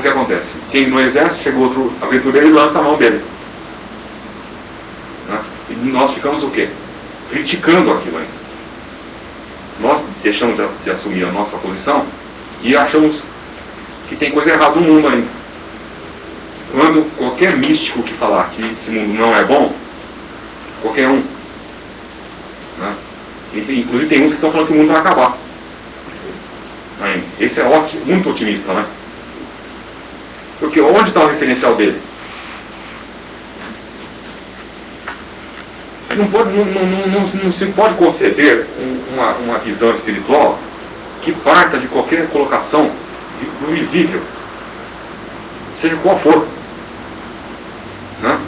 o que acontece? Quem no exército, chega outro aventureiro e lança a mão dele. Né? E nós ficamos o quê? Criticando aquilo ainda. Nós deixamos de, de assumir a nossa posição e achamos que tem coisa errada no mundo ainda. Quando qualquer místico que falar que esse mundo não é bom, qualquer um, né? inclusive tem uns que estão falando que o mundo vai acabar. Esse é ótimo, muito otimista, né? Porque onde está o referencial dele? Não, pode, não, não, não, não se pode conceder uma, uma visão espiritual que parta de qualquer colocação do visível, seja qual for. Né?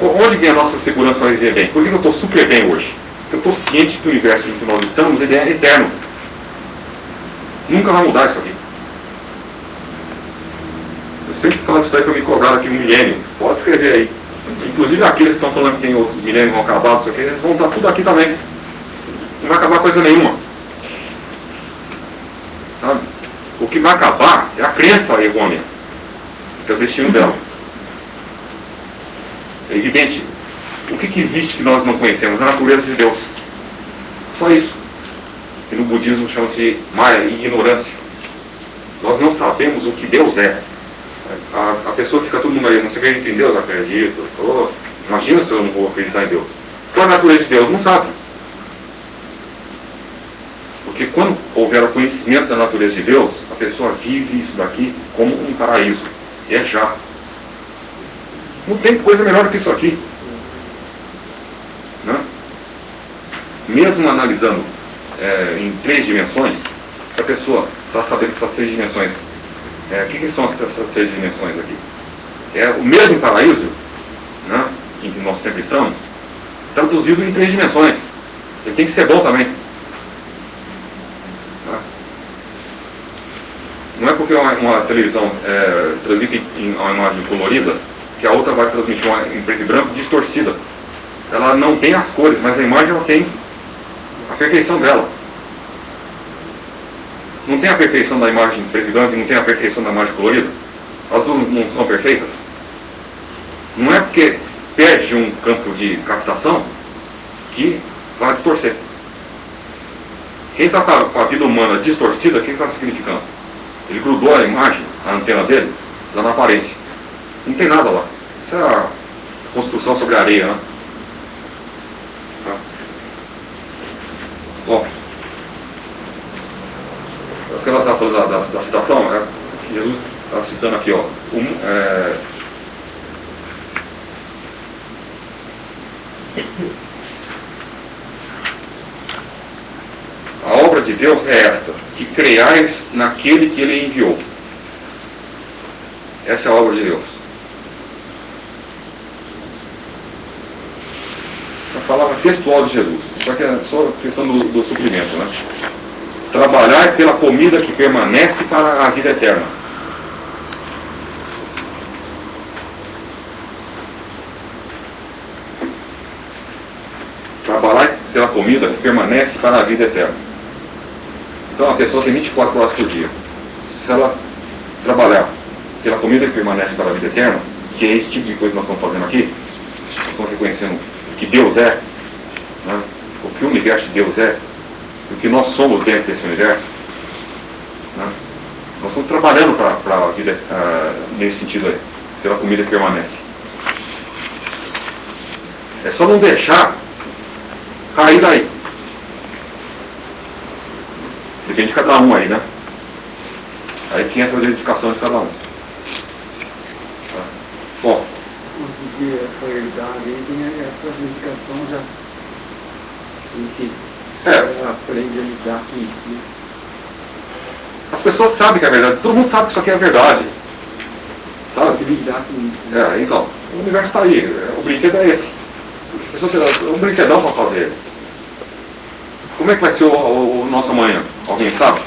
Onde vem a nossa segurança para viver bem? Por que eu estou super bem hoje? Eu estou ciente que o universo em que nós estamos ele é eterno. Nunca vai mudar isso aqui. Eu sempre falo isso aí para me cobrar aqui um milênio. Pode escrever aí. Inclusive aqueles que estão falando que tem outros milênios vão acabar, isso aqui, eles vão estar tudo aqui também. Não vai acabar coisa nenhuma. Sabe? O que vai acabar é a crença errônea, que é o destino dela. É evidente. O que, que existe que nós não conhecemos? A natureza de Deus. Só isso. E no budismo chama-se Maya, ignorância. Nós não sabemos o que Deus é. A, a pessoa fica todo mundo aí, não se acredita em Deus, acredito. Oh, imagina se eu não vou acreditar em Deus. Qual a natureza de Deus? Não sabe. Porque quando houver o conhecimento da natureza de Deus, a pessoa vive isso daqui como um paraíso. E é já. Não tem coisa melhor que isso aqui. Né? Mesmo analisando é, em três dimensões, se a pessoa está sabendo que essas três dimensões, é, o que, que, são essas três dimensões aqui? É o mesmo paraíso, né, em que nós sempre estamos, traduzido em três dimensões. Ele tem que ser bom também. Tá? Não é porque uma, uma televisão é, transmite em uma imagem colorida que a outra vai transmitir uma em preto e branco distorcida. Ela não tem as cores, mas a imagem ela tem a perfeição dela. Não tem a perfeição da imagem preto e branco e não tem a perfeição da imagem colorida? As duas não são perfeitas? Não é porque perde um campo de captação que vai distorcer. Quem está com a vida humana distorcida, o que está significando? Ele grudou a imagem, a antena dele, lá na aparência. Não tem nada lá. Isso é a construção sobre a areia, né? Bom, o que ela está falando da, da, da, citação, é, Jesus está citando aqui, ó, um, é, a obra de Deus é esta, que creais naquele que ele enviou. Essa é a obra de Deus. A palavra textual de Jesus. Só que é só questão do, do suprimento, né? Trabalhar pela comida que permanece para a vida eterna. Trabalhar pela comida que permanece para a vida eterna. Então a pessoa tem 24 horas por dia. Se ela trabalhar pela comida que permanece para a vida eterna, que é esse tipo de coisa que nós estamos fazendo aqui, nós estamos reconhecendo que Deus é, né? o que o universo de Deus é, o que nós somos dentro desse universo. Né? Nós estamos trabalhando para a vida uh, nesse sentido aí, pela comida que permanece. É só não deixar cair daí. Depende de cada um aí, né? Aí que entra a dedicação de cada um. Tá? Bom. Conseguir essa herdade aí, tem essa dedicação já que é. aprende a lidar com isso. As pessoas sabem que é verdade, todo mundo sabe que isso aqui é verdade. Sabe? lidar com isso. É, então, o universo está aí, o brinquedo é esse. Um brinquedão para fazer. Como é que vai ser o, o, o, nosso amanhã? Alguém sabe?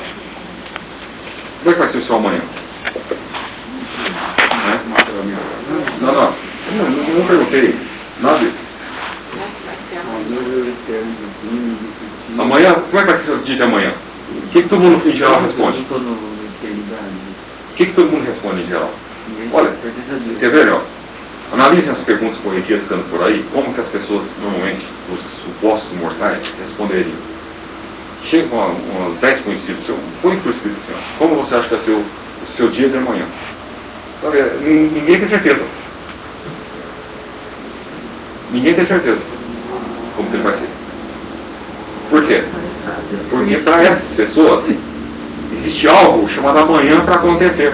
Como é que vai ser o seu amanhã? É? Não, não, não, não, perguntei. Nada. Amanhã, como é que vai ser o dia de amanhã? O que, que todo mundo em geral responde? O que, que todo mundo responde em geral? Olha, quer ver, ó? Analisem as perguntas corriqueiras que andam por aí, como que as pessoas, normalmente, os supostos mortais, responderiam. Chegam umas 10 conhecidos, põe por escrito assim, como você acha que vai ser o, seu dia de amanhã? Sabe, ninguém tem certeza. Ninguém tem certeza como que ele vai ser. Por quê? Porque para essas pessoas existe algo chamado amanhã para acontecer.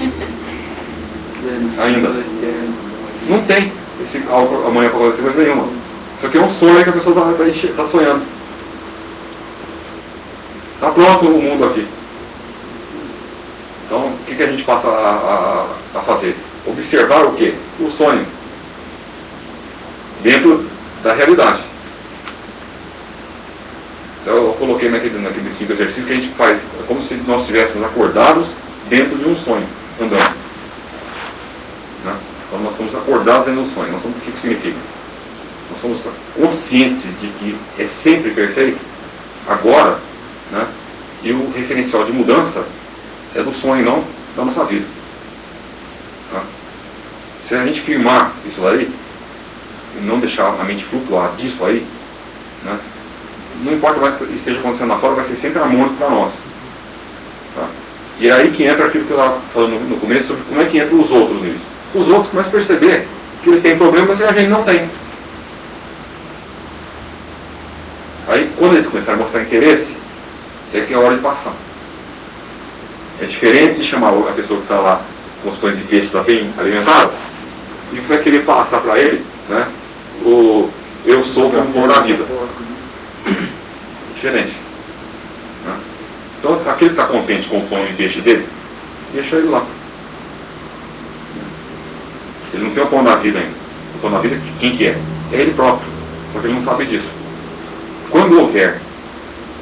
Ainda. Não tem esse algo amanhã para acontecer coisa nenhuma. Isso aqui é um sonho que a pessoa está tá, tá sonhando. Pronto o mundo aqui. Então, o que, que a gente passa a, a, a fazer? Observar o quê? O sonho. Dentro da realidade. Então, eu coloquei naquele, naquele cinco exercícios que a gente faz. É como se nós estivéssemos acordados dentro de um sonho, andando. Né? Então nós somos acordados dentro do sonho. Nós somos, o que, que significa? Nós somos conscientes de que é sempre perfeito, agora, né? E o referencial de mudança é do sonho, não da nossa vida. Tá? Se a gente firmar isso aí, e não deixar a mente flutuar disso aí, né? não importa mais o que esteja acontecendo lá fora, vai ser sempre harmônico para nós. Tá? E é aí que entra aquilo que eu estava falando no começo sobre como é que entra os outros nisso. Os outros começam a perceber que eles têm problemas e a gente não tem. Aí, quando eles começarem a mostrar interesse, é que é hora de passar. É diferente de chamar a pessoa que está lá com os pães de peixe está bem alimentado, e você vai querer passar para ele né, o eu sou o amor da vida. Diferente. Então, aquele que está contente com o pão e peixe dele, deixa ele lá. Ele não tem o pão da vida ainda. O pão da vida, quem que é? É ele próprio, porque ele não sabe disso. Quando houver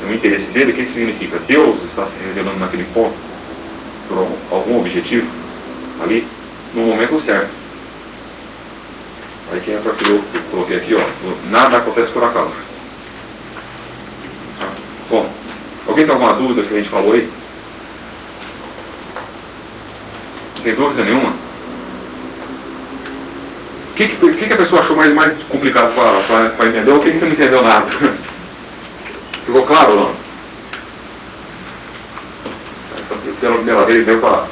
um interesse dele, o que, significa? Deus está se revelando naquele ponto por algum objetivo ali, no momento certo. Aí que entra aquilo que eu coloquei aqui, ó, nada acontece por acaso. Bom, Alguém tem alguma dúvida que a gente falou aí? Tem dúvida nenhuma? O que, que, que, a pessoa achou mais, mais complicado para entender ou o que, que não entendeu nada? Ficou claro ou não? Pela primeira vez deu para.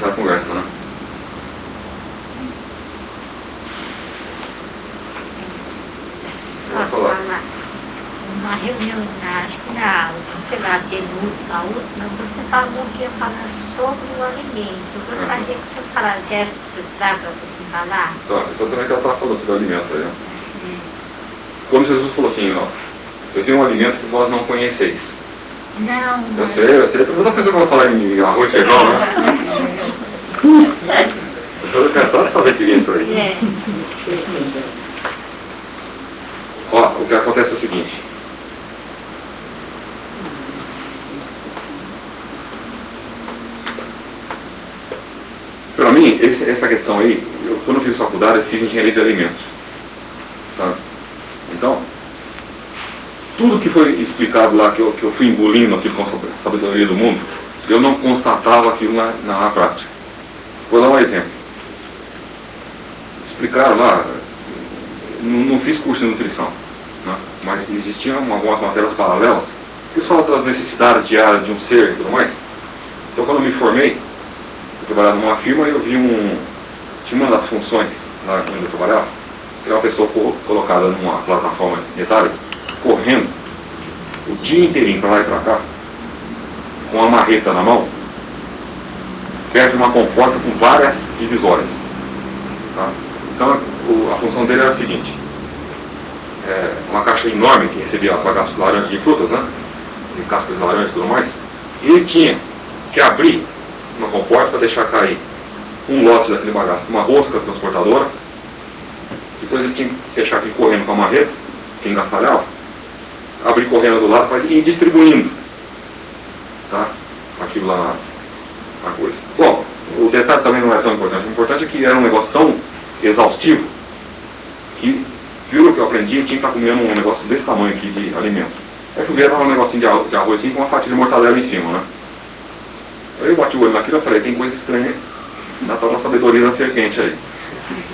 Já conversa, né? uma, uma reunião, acho que na, sei lá, a última, você falou que ia falar sobre o alimento. Eu gostaria que você falasse, quer precisar para você falar? Tá, exatamente ela estava falando sobre o alimento aí. Hum. Como Jesus falou assim, ó, eu tenho um alimento que vós não conheceis. Não, não. Eu sei, eu sei. Toda pessoa que vai falar em arroz e feijão, né? Eu quero só saber que vinha isso aí. É. Ó, o que acontece é o seguinte. Para mim, esse, essa questão aí, eu, quando eu fiz faculdade, eu fiz engenharia de alimentos. Sabe? Então, tudo que foi explicado lá, que eu, que eu fui engolindo aquilo com a sabedoria do mundo, eu não constatava aquilo na, na prática. Vou dar um exemplo. Explicaram lá, não, não fiz curso de nutrição né? mas existiam algumas matérias paralelas que falam das necessidades diárias de um ser e tudo mais. Então quando eu me formei, eu trabalhava numa firma e eu vi um. Tinha uma das funções lá onde eu trabalhava, que era uma pessoa colocada numa plataforma metálica, correndo o dia inteirinho para lá e para cá, com uma marreta na mão, perto de uma comporta com várias divisórias. Tá? Então a função dele era a seguinte, é, uma caixa enorme que recebia bagaço de laranja de frutas, né? De cascas de laranja e tudo mais. E ele tinha que abrir uma comporta para deixar cair um lote daquele bagaço, uma rosca transportadora. Depois ele tinha que fechar aqui correndo com a marreta, que engastalhava, abrir correndo do lado para ir distribuindo. Tá? Aquilo lá na, na coisa. Bom, o detalhe também não é tão importante. O importante é que era um negócio tão exaustivo que pelo que eu aprendi, eu tinha que estar comendo um negócio desse tamanho aqui de alimento. Aí fui ver, tava um negocinho de arroz, de arroz assim, com uma fatia de mortadela em cima, né? Aí eu bati o olho naquilo e falei, tem coisa estranha na tal da sabedoria da serpente aí.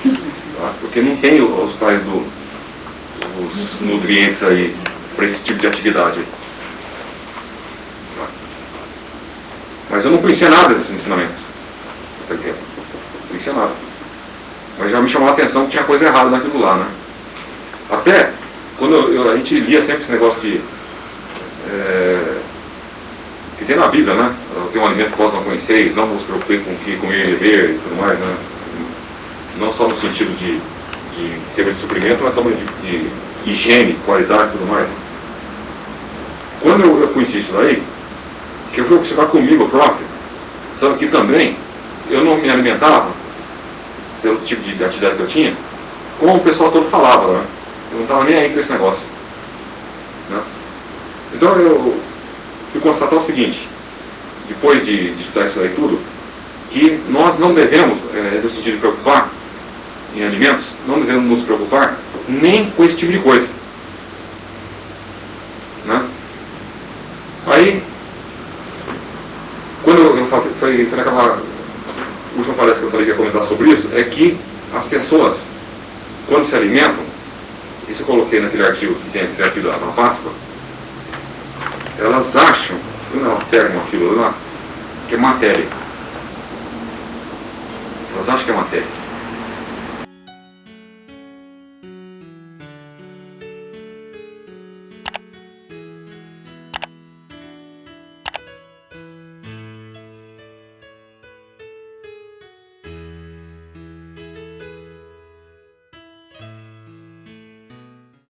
Tá? Porque não tem os tais do, os nutrientes aí para esse tipo de atividade. Tá? Mas eu não conhecia nada desses ensinamentos. Não conhecia nada. Mas já me chamou a atenção que tinha coisa errada naquilo lá, né? Até quando eu, eu, a gente lia sempre esse negócio de. É, que tem na Bíblia, né? Tem um alimento que vós não conheceis, não vos preocupei com o que comer e beber e tudo mais, né? Não só no sentido de, de ter de suprimento, mas também de, de higiene, qualidade e tudo mais. Quando eu, eu conheci isso daí, que eu fui observar comigo próprio, sabe que também eu não me alimentava, pelo tipo de atividade que eu tinha, como o pessoal todo falava, né? Eu não estava nem aí com esse negócio. Né? Então eu fui constatar o seguinte, depois de, de estudar isso aí tudo, que nós não devemos, é, no sentido de preocupar em alimentos, não devemos nos preocupar nem com esse tipo de coisa. Né? Aí, quando eu, falei, foi, naquela última palestra que eu falei que ia comentar sobre isso, é que as pessoas, quando se alimentam, isso eu coloquei naquele artigo que tem esse artigo da Páscoa, elas acham, não afirmam aquilo lá, que é matéria. Elas acham que é matéria.